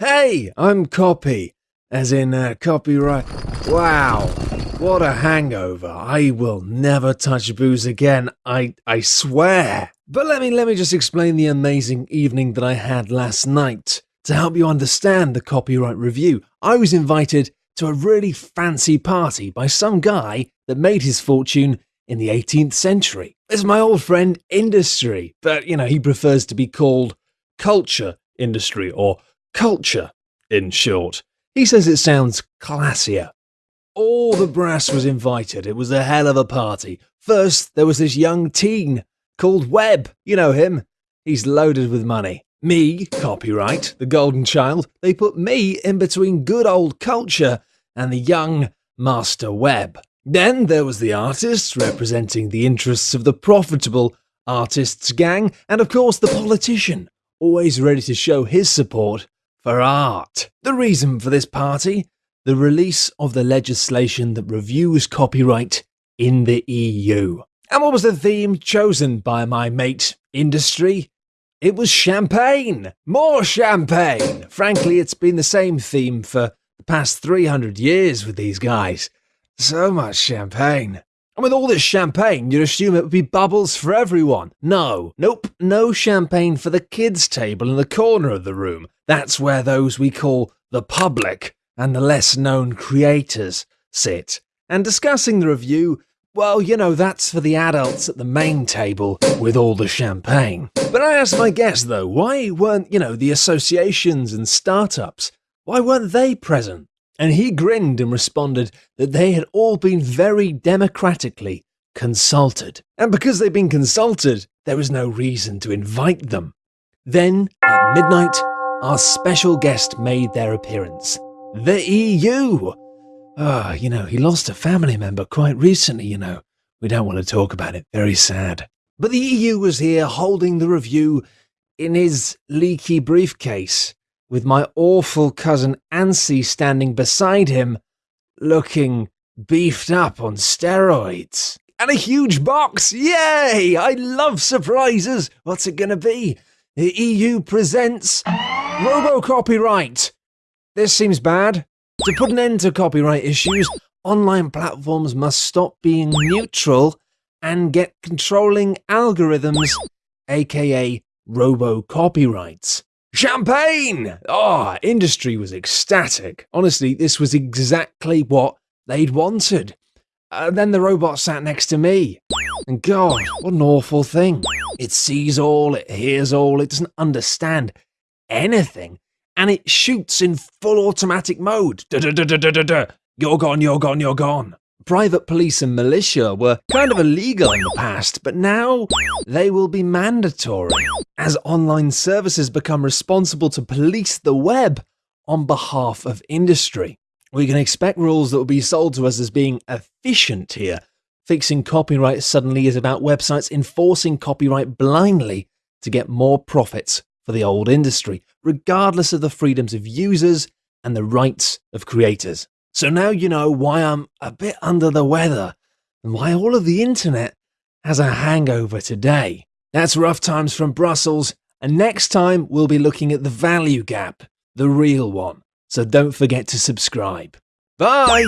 Hey, I'm Copy, as in uh, copyright. Wow, what a hangover. I will never touch booze again, I, I swear. But let me, let me just explain the amazing evening that I had last night. To help you understand the copyright review, I was invited to a really fancy party by some guy that made his fortune in the 18th century. It's my old friend Industry, but you know, he prefers to be called Culture Industry or Culture in short. He says it sounds classier. All the brass was invited. It was a hell of a party. First, there was this young teen called Web. You know him. He's loaded with money. Me, copyright, the golden child, they put me in between good old culture and the young Master Web. Then there was the artist, representing the interests of the profitable artists gang, and of course the politician, always ready to show his support for art. The reason for this party? The release of the legislation that reviews copyright in the EU. And what was the theme chosen by my mate, Industry? It was champagne! More champagne! Frankly, it's been the same theme for the past 300 years with these guys. So much champagne. And with all this champagne, you'd assume it would be bubbles for everyone. No, nope, no champagne for the kids' table in the corner of the room. That's where those we call the public and the less known creators sit. And discussing the review, well, you know, that's for the adults at the main table with all the champagne. But I asked my guest, though, why weren't, you know, the associations and startups, why weren't they present? And he grinned and responded that they had all been very democratically consulted. And because they'd been consulted, there was no reason to invite them. Then, at midnight, our special guest made their appearance. The EU! Ah, oh, you know, he lost a family member quite recently, you know. We don't want to talk about it, very sad. But the EU was here holding the review in his leaky briefcase with my awful cousin Ansi standing beside him, looking beefed up on steroids. And a huge box! Yay! I love surprises! What's it gonna be? The EU presents Robo Copyright! This seems bad. To put an end to copyright issues, online platforms must stop being neutral and get controlling algorithms, aka robo copyrights. Champagne! Oh, industry was ecstatic. Honestly, this was exactly what they'd wanted. And then the robot sat next to me. And God, what an awful thing. It sees all, it hears all, it doesn't understand anything. And it shoots in full automatic mode. Da -da -da you're gone, you're gone, you're gone. Private police and militia were kind of illegal in the past, but now they will be mandatory as online services become responsible to police the web on behalf of industry. We can expect rules that will be sold to us as being efficient here. Fixing copyright suddenly is about websites enforcing copyright blindly to get more profits for the old industry, regardless of the freedoms of users and the rights of creators. So now you know why I'm a bit under the weather and why all of the internet has a hangover today. That's Rough Times from Brussels, and next time we'll be looking at the value gap, the real one. So don't forget to subscribe. Bye!